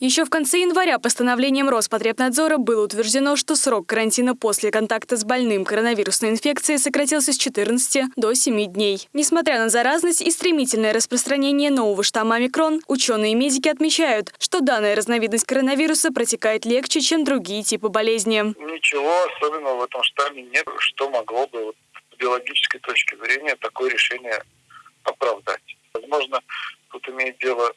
Еще в конце января постановлением Роспотребнадзора было утверждено, что срок карантина после контакта с больным коронавирусной инфекцией сократился с 14 до 7 дней. Несмотря на заразность и стремительное распространение нового штамма омикрон, ученые и медики отмечают, что данная разновидность коронавируса протекает легче, чем другие типы болезни. Ничего особенного в этом штамме нет, что могло бы вот, с биологической точки зрения такое решение оправдать. Возможно, тут имеет дело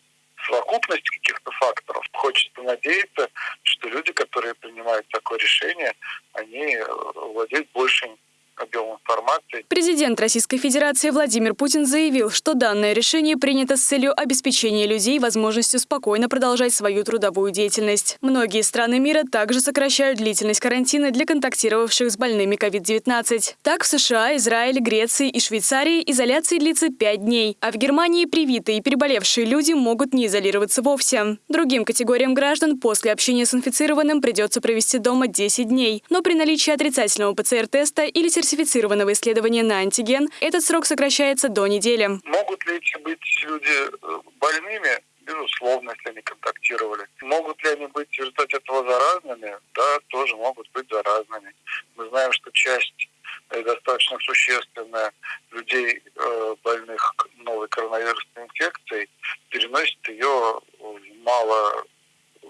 совокупность каких-то факторов. Хочется надеяться, что люди, которые принимают такое решение, они э, владеют большим объем информации. Президент Российской Федерации Владимир Путин заявил, что данное решение принято с целью обеспечения людей возможностью спокойно продолжать свою трудовую деятельность. Многие страны мира также сокращают длительность карантина для контактировавших с больными COVID-19. Так, в США, Израиле, Греции и Швейцарии изоляция длится 5 дней, а в Германии привитые и переболевшие люди могут не изолироваться вовсе. Другим категориям граждан после общения с инфицированным придется провести дома 10 дней, но при наличии отрицательного ПЦР-теста или сертификата сертифицированного исследования на антиген, этот срок сокращается до недели. Могут ли быть люди э, больными? Безусловно, если они контактировали. Могут ли они быть в результате этого заразными? Да, тоже могут быть заразными. Мы знаем, что часть э, достаточно существенная людей, э, больных новой коронавирусной инфекцией, переносит ее в мало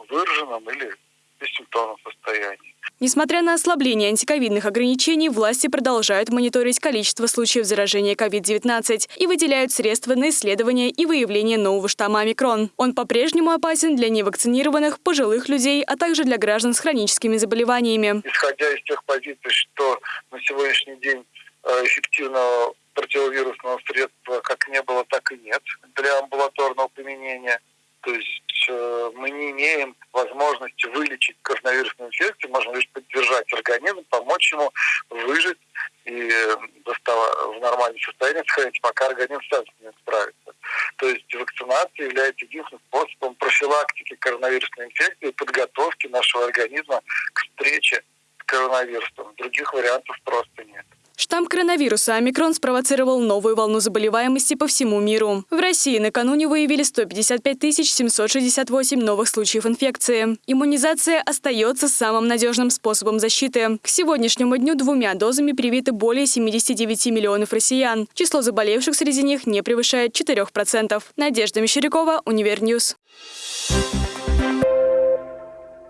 выраженном или бессимптомном состоянии. Несмотря на ослабление антиковидных ограничений, власти продолжают мониторить количество случаев заражения COVID-19 и выделяют средства на исследование и выявление нового штамма омикрон. Он по-прежнему опасен для невакцинированных, пожилых людей, а также для граждан с хроническими заболеваниями. Исходя из тех позиций, что на сегодняшний день э, эффективного противовирусного средства как не было, так и нет для амбулаторного применения. То есть э, мы не имеем возможности вылечить коронавирусную инфекцию, можно лишь поддержать организм, помочь ему выжить и э, в нормальном состоянии сохранить, пока организм сам с ним справится. То есть вакцинация является единственным способом профилактики коронавирусной инфекции и подготовки нашего организма к встрече с коронавирусом. Других вариантов просто нет. Штамм коронавируса омикрон спровоцировал новую волну заболеваемости по всему миру. В России накануне выявили 155 768 новых случаев инфекции. Иммунизация остается самым надежным способом защиты. К сегодняшнему дню двумя дозами привиты более 79 миллионов россиян. Число заболевших среди них не превышает 4%. Надежда Мещерякова, Univer News. Thank